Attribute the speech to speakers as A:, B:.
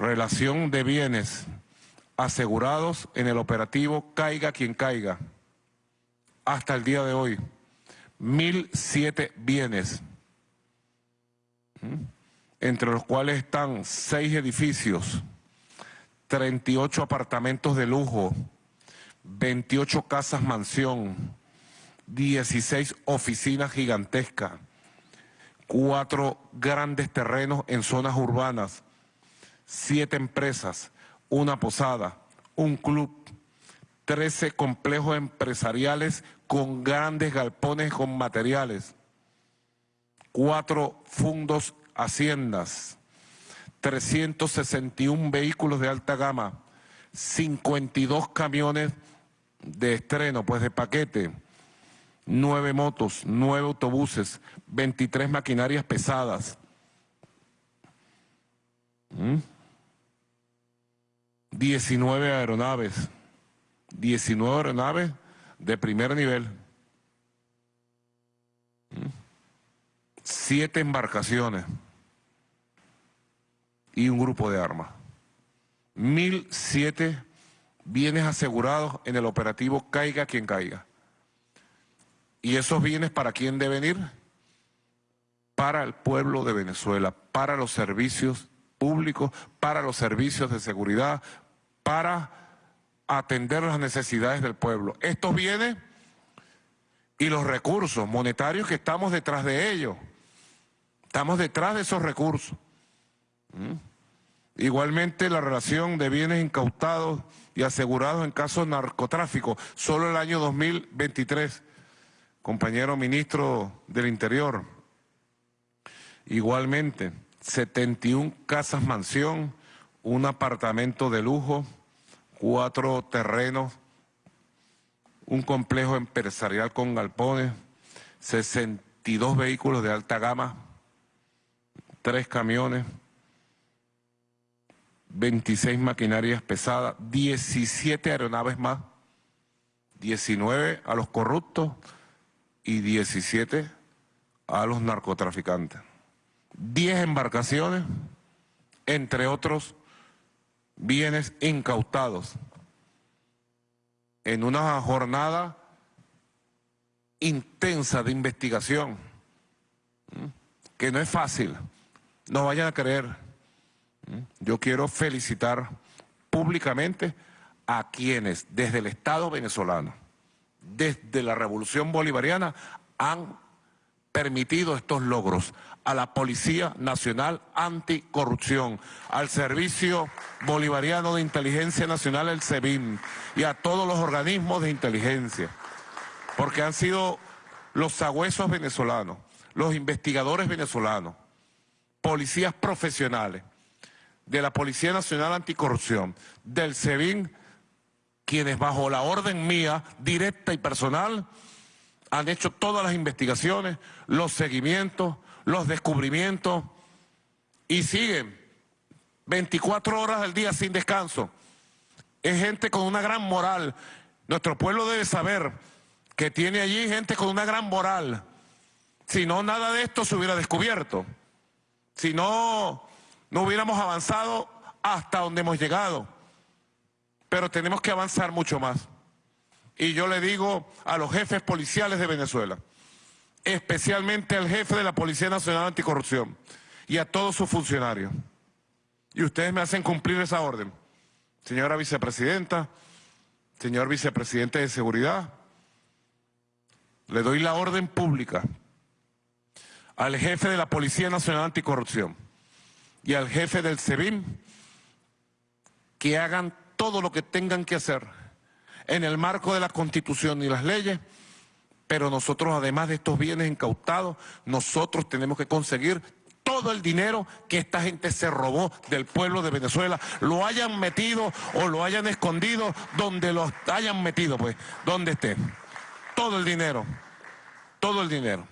A: relación de bienes asegurados en el operativo Caiga quien caiga. Hasta el día de hoy, 1.007 bienes, entre los cuales están seis edificios, 38 apartamentos de lujo, 28 casas mansión, 16 oficinas gigantescas, cuatro grandes terrenos en zonas urbanas, siete empresas, una posada, un club, 13 complejos empresariales con grandes galpones con materiales, cuatro fundos haciendas, 361 vehículos de alta gama, 52 camiones de estreno, pues de paquete, nueve motos, nueve autobuses, 23 maquinarias pesadas. ¿Mm? 19 aeronaves, 19 aeronaves de primer nivel, siete embarcaciones y un grupo de armas. Mil siete bienes asegurados en el operativo Caiga quien caiga. ¿Y esos bienes para quién deben ir? Para el pueblo de Venezuela, para los servicios públicos, para los servicios de seguridad, para atender las necesidades del pueblo. Estos bienes y los recursos monetarios que estamos detrás de ellos. Estamos detrás de esos recursos. ¿Mm? Igualmente la relación de bienes incautados y asegurados en casos de narcotráfico, solo el año 2023, compañero ministro del Interior. Igualmente, 71 casas mansión, un apartamento de lujo, cuatro terrenos, un complejo empresarial con galpones, 62 vehículos de alta gama, tres camiones, 26 maquinarias pesadas, 17 aeronaves más, 19 a los corruptos y 17 a los narcotraficantes. 10 embarcaciones, entre otros bienes incautados, en una jornada intensa de investigación, que no es fácil, no vayan a creer. Yo quiero felicitar públicamente a quienes desde el Estado venezolano, desde la Revolución Bolivariana, han permitido estos logros a la Policía Nacional Anticorrupción, al Servicio Bolivariano de Inteligencia Nacional, el SEBIN, y a todos los organismos de inteligencia, porque han sido los sagüesos venezolanos, los investigadores venezolanos, policías profesionales, de la Policía Nacional Anticorrupción, del SEBIN, quienes bajo la orden mía, directa y personal, han hecho todas las investigaciones, los seguimientos, los descubrimientos y siguen 24 horas al día sin descanso. Es gente con una gran moral. Nuestro pueblo debe saber que tiene allí gente con una gran moral. Si no, nada de esto se hubiera descubierto. Si no, no hubiéramos avanzado hasta donde hemos llegado. Pero tenemos que avanzar mucho más. Y yo le digo a los jefes policiales de Venezuela, especialmente al jefe de la Policía Nacional Anticorrupción y a todos sus funcionarios. Y ustedes me hacen cumplir esa orden. Señora vicepresidenta, señor vicepresidente de Seguridad, le doy la orden pública al jefe de la Policía Nacional Anticorrupción y al jefe del SEBIN que hagan todo lo que tengan que hacer en el marco de la Constitución y las leyes, pero nosotros además de estos bienes incautados, nosotros tenemos que conseguir todo el dinero que esta gente se robó del pueblo de Venezuela, lo hayan metido o lo hayan escondido donde lo hayan metido, pues, donde esté. Todo el dinero, todo el dinero.